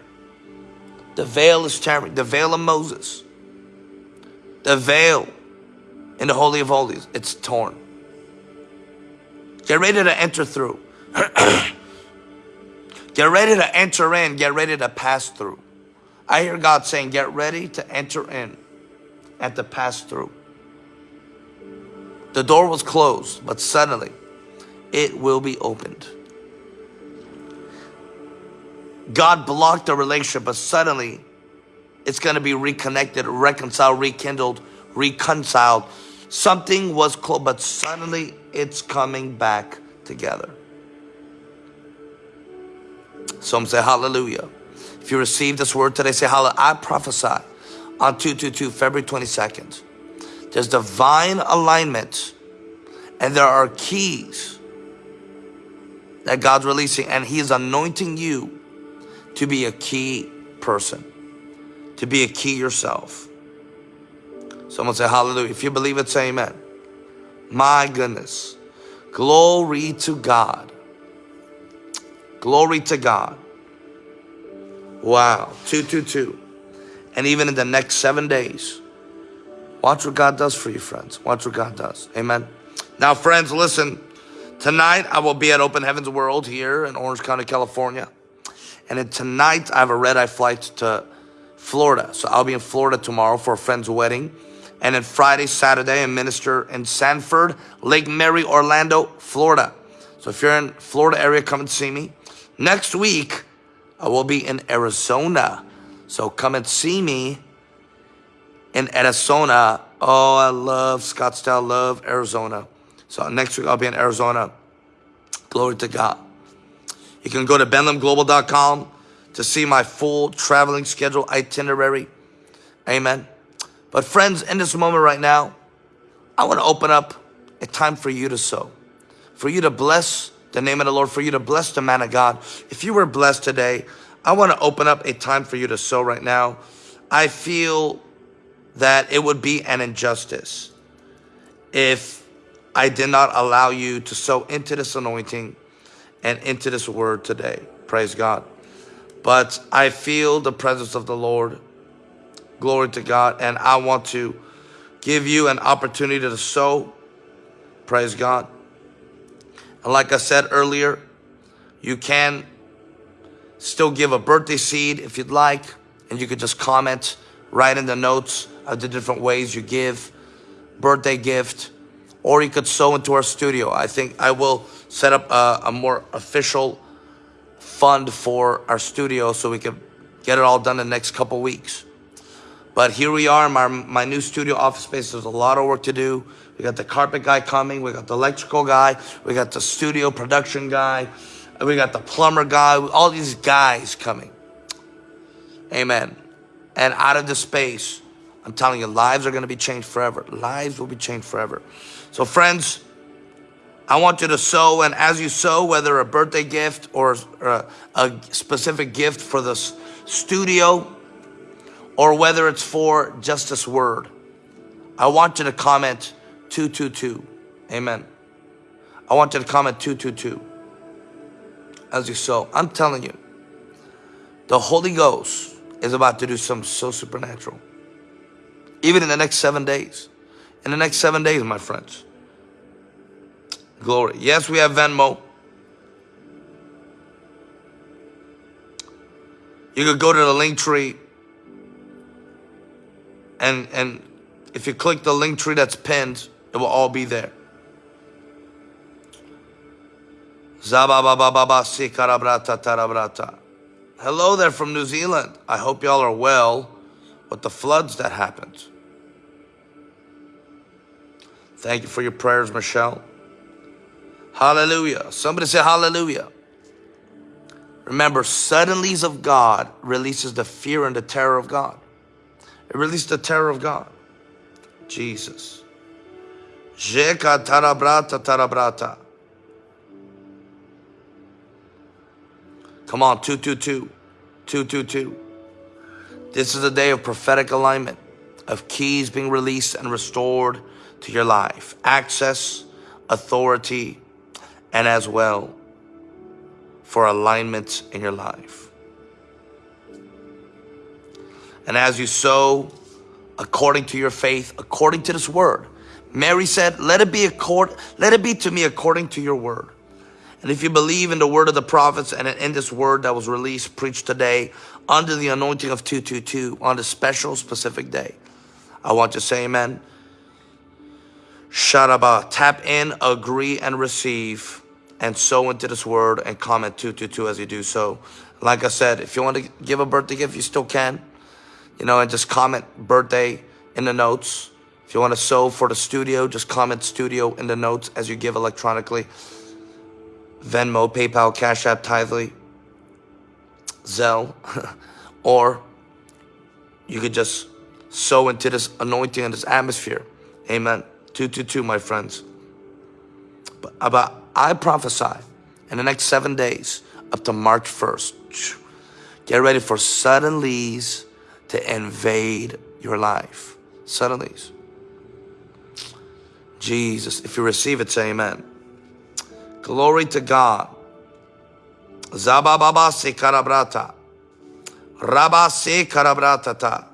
The veil is tearing. The veil of Moses. The veil in the Holy of Holies. It's torn. Get ready to enter through. (clears throat) get ready to enter in. Get ready to pass through. I hear God saying, get ready to enter in and to pass through. The door was closed, but suddenly it will be opened. God blocked the relationship, but suddenly it's going to be reconnected, reconciled, rekindled, reconciled. Something was closed, but suddenly it's coming back together. Some say hallelujah. If you receive this word today, say hallelujah. I prophesy on 222, February 22nd. There's divine alignment and there are keys that God's releasing and He is anointing you to be a key person, to be a key yourself. Someone say hallelujah. If you believe it, say amen. My goodness. Glory to God. Glory to God. Wow. 222. And even in the next seven days, watch what God does for you, friends. Watch what God does. Amen. Now, friends, listen. Tonight, I will be at Open Heavens World here in Orange County, California. And then tonight, I have a red eye flight to Florida. So I'll be in Florida tomorrow for a friend's wedding. And then Friday, Saturday, I minister in Sanford, Lake Mary, Orlando, Florida. So if you're in Florida area, come and see me. Next week, I will be in Arizona. So come and see me in Arizona. Oh, I love Scottsdale, love Arizona. So next week I'll be in Arizona. Glory to God. You can go to benlamglobal.com to see my full traveling schedule itinerary. Amen. But friends, in this moment right now, I want to open up a time for you to sow, for you to bless the name of the Lord, for you to bless the man of God. If you were blessed today, I want to open up a time for you to sow right now. I feel that it would be an injustice if I did not allow you to sow into this anointing and into this word today. Praise God. But I feel the presence of the Lord. Glory to God. And I want to give you an opportunity to sow. Praise God. And like I said earlier, you can still give a birthday seed if you'd like. And you could just comment right in the notes of the different ways you give birthday gift or you could sow into our studio. I think I will set up a, a more official fund for our studio so we can get it all done in the next couple weeks. But here we are my, my new studio office space. There's a lot of work to do. We got the carpet guy coming. We got the electrical guy. We got the studio production guy. We got the plumber guy. All these guys coming. Amen. And out of the space, I'm telling you, lives are going to be changed forever. Lives will be changed forever. So friends, I want you to sow, and as you sow, whether a birthday gift or a, a specific gift for the studio, or whether it's for just this word, I want you to comment 222. Amen. I want you to comment 222 as you sow. I'm telling you, the Holy Ghost is about to do something so supernatural. Even in the next seven days. In the next seven days, my friends. Glory. Yes, we have Venmo. You could go to the Linktree and and if you click the Linktree that's pinned, it will all be there. Hello there from New Zealand. I hope y'all are well with the floods that happened. Thank you for your prayers, Michelle. Hallelujah. Somebody say hallelujah. Remember, suddenlies of God releases the fear and the terror of God. It releases the terror of God. Jesus. Jeka tarabrata tarabrata. Come on, 222. 222. This is a day of prophetic alignment, of keys being released and restored to your life. Access, authority, and as well for alignment in your life. And as you sow according to your faith, according to this word, Mary said, let it be accord, let it be to me according to your word. And if you believe in the word of the prophets and in this word that was released, preached today under the anointing of 222 on a special specific day, I want to say amen. Sharaba, tap in, agree, and receive and sow into this word and comment 222 as you do so. Like I said, if you want to give a birthday gift, you still can. You know, and just comment birthday in the notes. If you want to sow for the studio, just comment studio in the notes as you give electronically. Venmo, PayPal, Cash App, Tithely, Zelle, (laughs) or you could just sow into this anointing and this atmosphere. Amen. 222, my friends. But about I prophesy in the next seven days up to March 1st, get ready for suddenlies to invade your life. Suddenlies. Jesus, if you receive it, say amen. Glory to God. Zabababa se karabrata. Rabba se karabratata.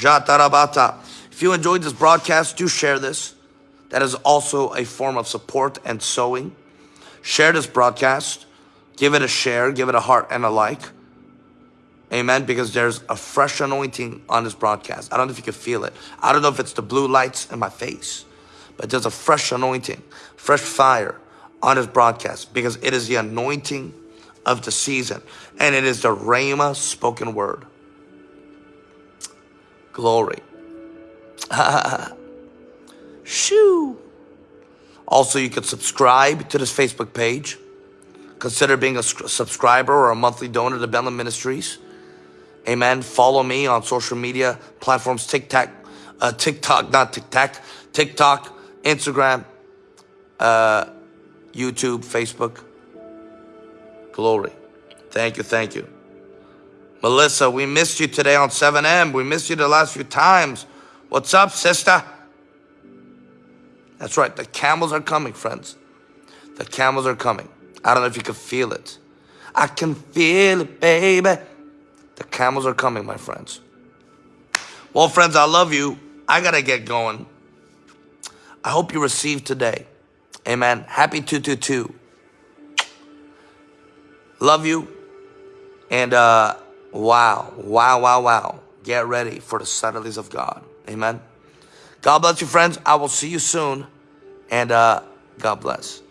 Jatarabata. If you enjoyed this broadcast, do share this. That is also a form of support and sowing. Share this broadcast. Give it a share. Give it a heart and a like. Amen. Because there's a fresh anointing on this broadcast. I don't know if you can feel it. I don't know if it's the blue lights in my face. But there's a fresh anointing, fresh fire on this broadcast. Because it is the anointing of the season. And it is the Rhema spoken word. Glory. (laughs) Shoo. Also, you could subscribe to this Facebook page. Consider being a subscriber or a monthly donor to Ben Lam Ministries. Amen. Follow me on social media platforms, TikTok, uh, TikTok, not TikTok, TikTok, Instagram, uh, YouTube, Facebook. Glory. Thank you, thank you. Melissa, we missed you today on 7M. We missed you the last few times. What's up, sister? That's right. The camels are coming, friends. The camels are coming. I don't know if you can feel it. I can feel it, baby. The camels are coming, my friends. Well, friends, I love you. I got to get going. I hope you received today. Amen. Happy 222. Love you. And uh, wow, wow, wow, wow. Get ready for the subtleties of God. Amen. God bless you, friends. I will see you soon. And uh, God bless.